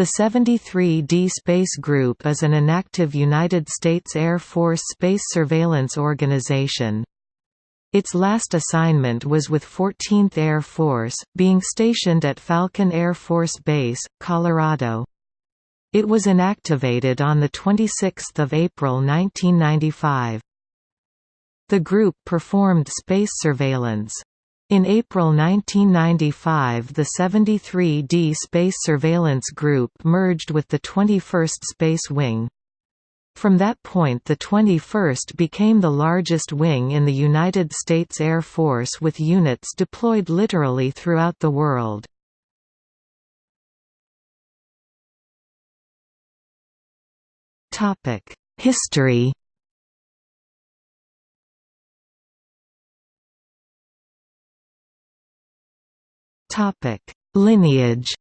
The 73D Space Group is an inactive United States Air Force space surveillance organization. Its last assignment was with 14th Air Force, being stationed at Falcon Air Force Base, Colorado. It was inactivated on 26 April 1995. The group performed space surveillance. In April 1995 the 73D Space Surveillance Group merged with the 21st Space Wing. From that point the 21st became the largest wing in the United States Air Force with units deployed literally throughout the world. History Lineage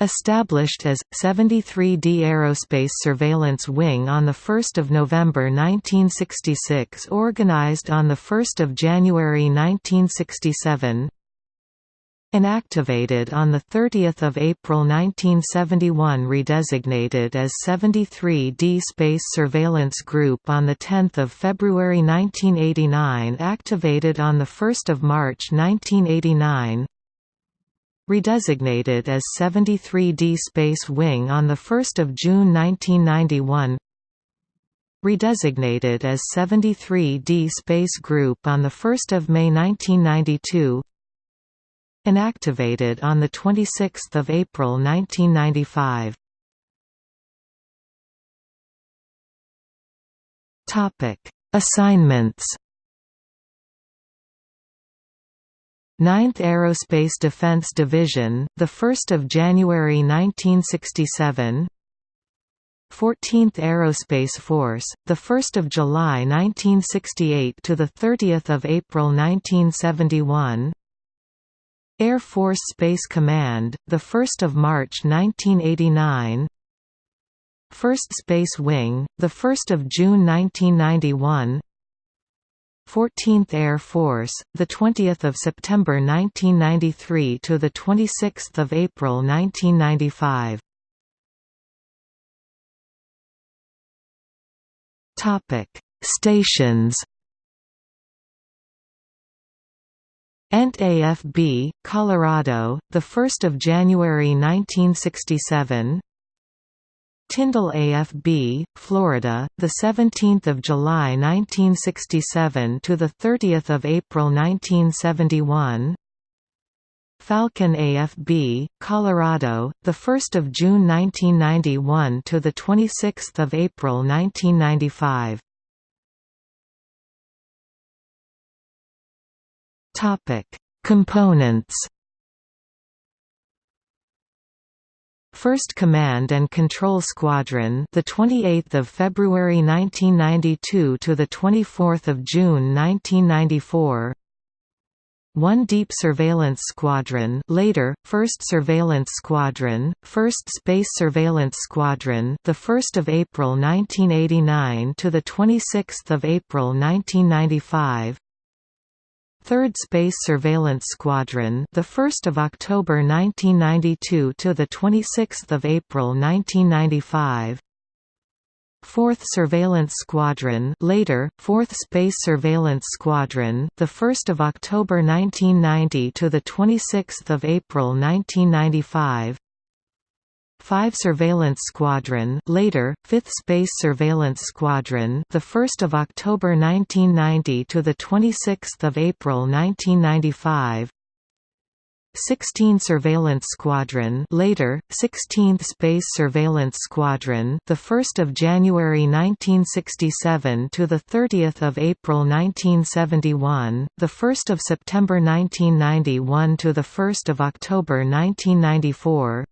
Established as 73D Aerospace Surveillance Wing on 1 November 1966 Organized on 1 January 1967 Inactivated on 30 April 1971 Redesignated as 73D Space Surveillance Group on 10 February 1989 Activated on 1 March 1989 redesignated as 73D Space Wing on 1 June 1991 redesignated as 73D Space Group on 1 May 1992 inactivated on 26 April 1995 Assignments 9th Aerospace Defense Division, the 1st of January 1967. 14th Aerospace Force, the 1st of July 1968 to the 30th of April 1971. Air Force Space Command, the 1st of March 1989. 1st Space Wing, the 1st of June 1991. 14th Air Force, the 20th of September 1993 to the 26th of April 1995. Topic: Stations. ENT AFB, Colorado, the 1st of January 1967. Tyndall AFB, Florida, the 17th of July 1967 to the 30th of April 1971. Falcon AFB, Colorado, the 1st of June 1991 to the 26th of April 1995. Topic: Components 1st Command and Control Squadron, the 28th of February 1992 to the 24th of June 1994. 1 Deep Surveillance Squadron, later 1st Surveillance Squadron, 1st Space Surveillance Squadron, the 1st of April 1989 to the 26th of April 1995. 3rd Space Surveillance Squadron, the 1st of October 1992 to the 26th of April 1995. 4th Surveillance Squadron, later 4th Space Surveillance Squadron, the 1st of October 1990 to the 26th of April 1995. 5 Surveillance Squadron, later 5th Space Surveillance Squadron, the 1st of October 1990 to the 26th of April 1995. 16 Surveillance Squadron, later 16th Space Surveillance Squadron, the 1st of January 1967 to the 30th of April 1971, the 1st of September 1991 to the 1st of October 1994.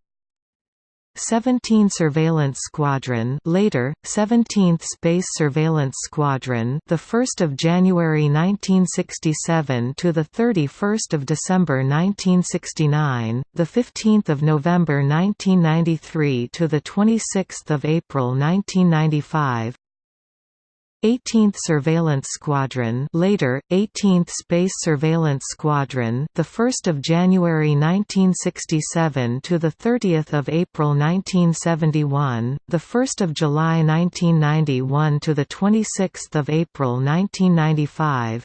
17 Surveillance Squadron, later 17th Space Surveillance Squadron, the 1st of January 1967 to the 31st of December 1969, the 15th of November 1993 to the 26th of April 1995. 18th Surveillance Squadron, later 18th Space Surveillance Squadron, the 1st of January 1967 to the 30th of April 1971, the 1st of July 1991 to the 26th of April 1995.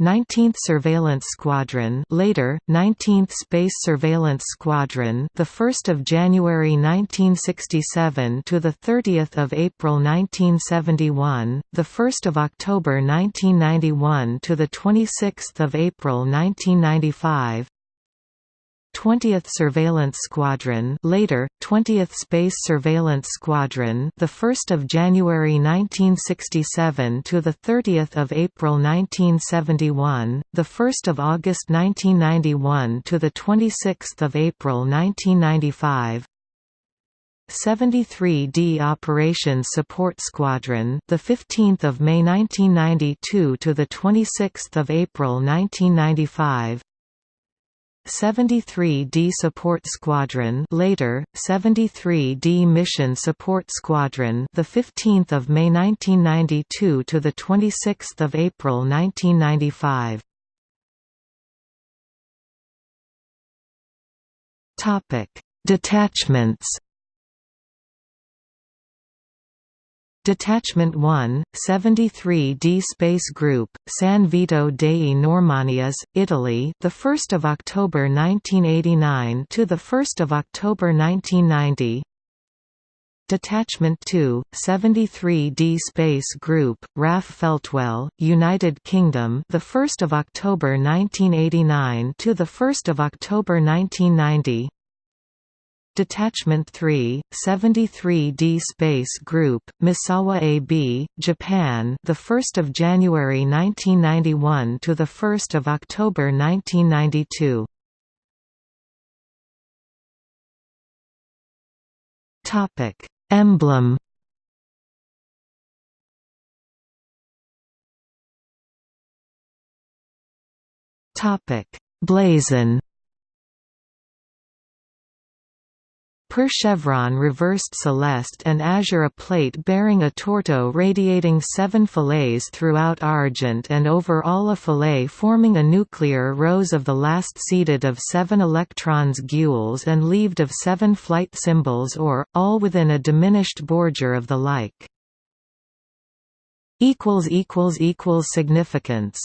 19th Surveillance Squadron, later 19th Space Surveillance Squadron, the 1st of January 1967 to the 30th of April 1971, the 1st of October 1991 to the 26th of April 1995. 20th Surveillance Squadron, later 20th Space Surveillance Squadron, the 1st of January 1967 to the 30th of April 1971, the 1st of August 1991 to the 26th of April 1995. 73D Operations Support Squadron, the 15th of May 1992 to the 26th of April 1995. 73D Support Squadron, later 73D Mission Support Squadron, the 15th of May 1992 to the 26th of April 1995. Topic: Detachments Detachment 1, 73d Space Group, San Vito dei Normanni AS, Italy, the 1st of October 1989 to the 1st of October 1990. Detachment 2, 73d Space Group, RAF Feltwell, United Kingdom, the 1st of October 1989 to the 1st of October 1990. Detachment 3, 73D Space Group, Misawa AB, Japan, the 1st of January 1991 to the 1st of October 1992. Topic: Emblem. Topic: Blazon. Per chevron reversed celeste and azure a plate bearing a torteau radiating seven fillets throughout argent and over all a fillet forming a nuclear rose of the last seeded of seven electrons gules and leaved of seven flight symbols or, all within a diminished bordure of the like. Significance